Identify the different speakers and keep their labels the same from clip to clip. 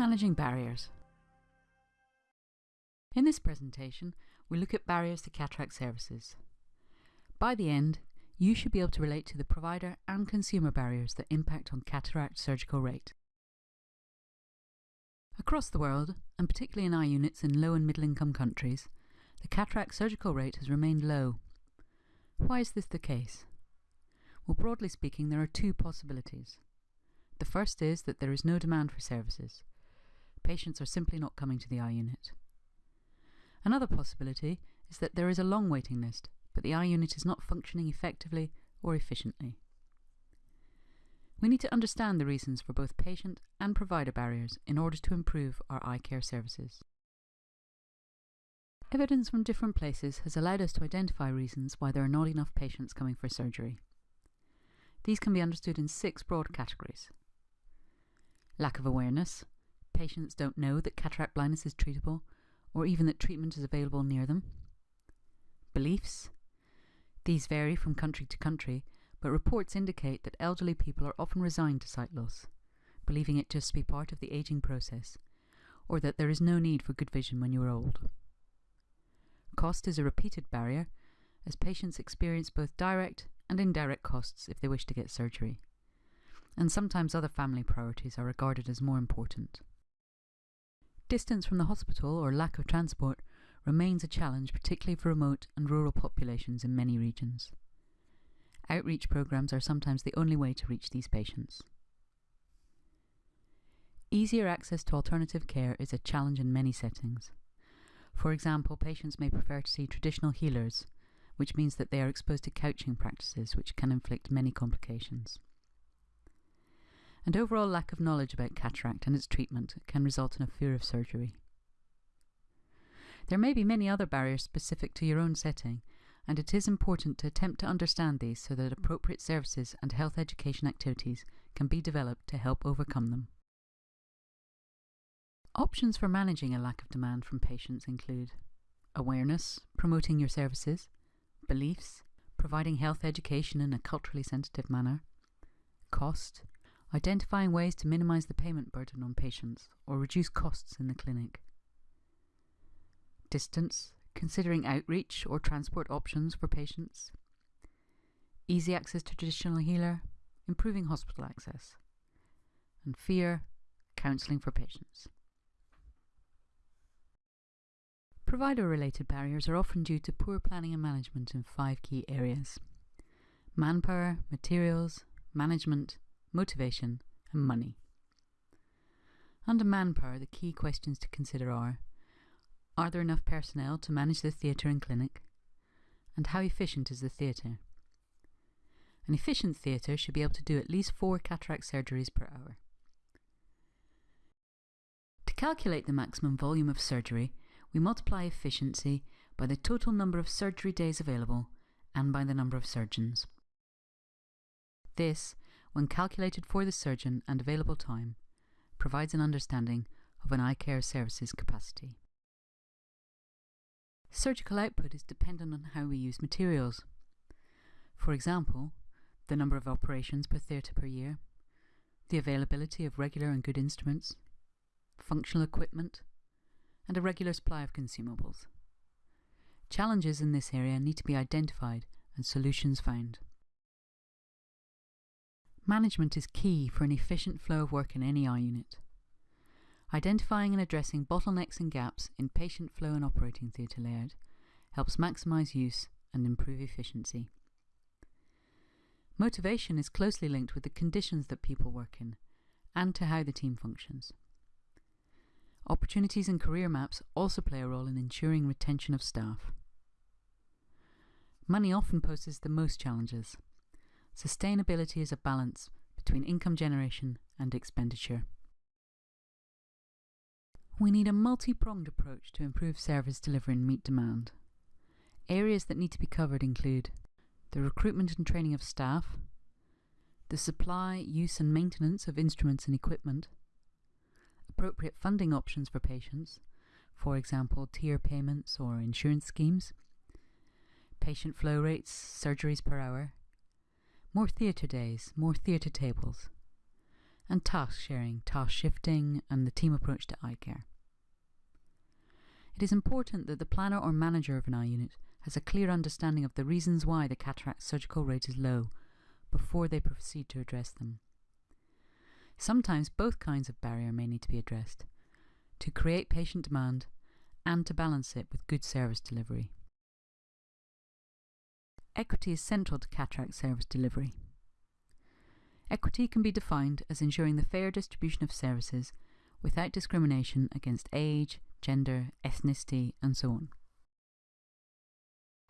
Speaker 1: Managing barriers. In this presentation, we look at barriers to cataract services. By the end, you should be able to relate to the provider and consumer barriers that impact on cataract surgical rate. Across the world, and particularly in eye units in low and middle income countries, the cataract surgical rate has remained low. Why is this the case? Well, broadly speaking, there are two possibilities. The first is that there is no demand for services. Patients are simply not coming to the eye unit. Another possibility is that there is a long waiting list, but the eye unit is not functioning effectively or efficiently. We need to understand the reasons for both patient and provider barriers in order to improve our eye care services. Evidence from different places has allowed us to identify reasons why there are not enough patients coming for surgery. These can be understood in six broad categories. Lack of awareness. Patients don't know that cataract blindness is treatable or even that treatment is available near them. Beliefs. These vary from country to country, but reports indicate that elderly people are often resigned to sight loss, believing it just to be part of the aging process, or that there is no need for good vision when you are old. Cost is a repeated barrier, as patients experience both direct and indirect costs if they wish to get surgery and sometimes other family priorities are regarded as more important. Distance from the hospital or lack of transport remains a challenge, particularly for remote and rural populations in many regions. Outreach programs are sometimes the only way to reach these patients. Easier access to alternative care is a challenge in many settings. For example, patients may prefer to see traditional healers, which means that they are exposed to couching practices which can inflict many complications and overall lack of knowledge about cataract and its treatment can result in a fear of surgery. There may be many other barriers specific to your own setting, and it is important to attempt to understand these so that appropriate services and health education activities can be developed to help overcome them. Options for managing a lack of demand from patients include awareness, promoting your services, beliefs, providing health education in a culturally sensitive manner, cost, identifying ways to minimize the payment burden on patients or reduce costs in the clinic. Distance, considering outreach or transport options for patients. Easy access to traditional healer, improving hospital access. And fear, counselling for patients. Provider-related barriers are often due to poor planning and management in five key areas. Manpower, materials, management, motivation, and money. Under manpower, the key questions to consider are Are there enough personnel to manage the theatre and clinic? And how efficient is the theatre? An efficient theatre should be able to do at least four cataract surgeries per hour. To calculate the maximum volume of surgery, we multiply efficiency by the total number of surgery days available and by the number of surgeons. This when calculated for the surgeon and available time, provides an understanding of an eye care service's capacity. Surgical output is dependent on how we use materials. For example, the number of operations per theatre per year, the availability of regular and good instruments, functional equipment, and a regular supply of consumables. Challenges in this area need to be identified and solutions found. Management is key for an efficient flow of work in any eye unit. Identifying and addressing bottlenecks and gaps in patient flow and operating theatre layout helps maximise use and improve efficiency. Motivation is closely linked with the conditions that people work in and to how the team functions. Opportunities and career maps also play a role in ensuring retention of staff. Money often poses the most challenges. Sustainability is a balance between income generation and expenditure. We need a multi-pronged approach to improve service delivery and meet demand. Areas that need to be covered include the recruitment and training of staff, the supply, use and maintenance of instruments and equipment, appropriate funding options for patients, for example tier payments or insurance schemes, patient flow rates, surgeries per hour, more theatre days, more theatre tables, and task sharing, task shifting, and the team approach to eye care. It is important that the planner or manager of an eye unit has a clear understanding of the reasons why the cataract surgical rate is low before they proceed to address them. Sometimes both kinds of barrier may need to be addressed to create patient demand and to balance it with good service delivery. Equity is central to cataract service delivery. Equity can be defined as ensuring the fair distribution of services without discrimination against age, gender, ethnicity, and so on.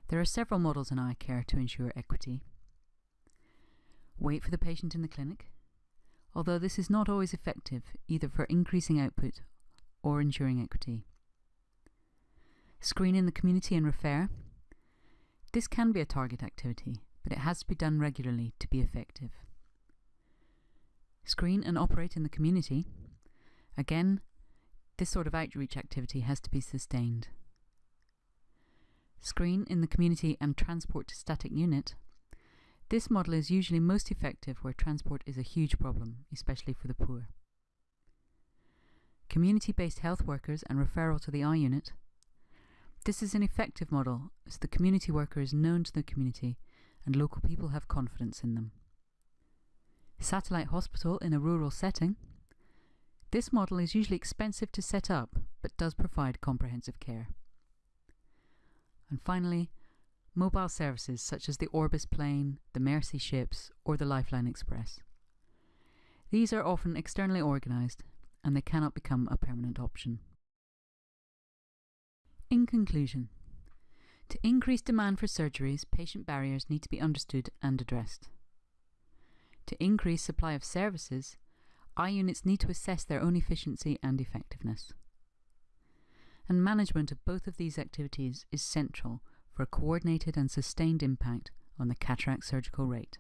Speaker 1: There are several models in eye care to ensure equity. Wait for the patient in the clinic, although this is not always effective either for increasing output or ensuring equity. Screen in the community and refer. This can be a target activity, but it has to be done regularly to be effective. Screen and operate in the community. Again, this sort of outreach activity has to be sustained. Screen in the community and transport to static unit. This model is usually most effective where transport is a huge problem, especially for the poor. Community-based health workers and referral to the eye unit. This is an effective model as the community worker is known to the community and local people have confidence in them. Satellite hospital in a rural setting. This model is usually expensive to set up, but does provide comprehensive care. And finally, mobile services such as the Orbis plane, the Mercy ships, or the Lifeline Express. These are often externally organised and they cannot become a permanent option. In conclusion, to increase demand for surgeries, patient barriers need to be understood and addressed. To increase supply of services, eye units need to assess their own efficiency and effectiveness. And management of both of these activities is central for a coordinated and sustained impact on the cataract surgical rate.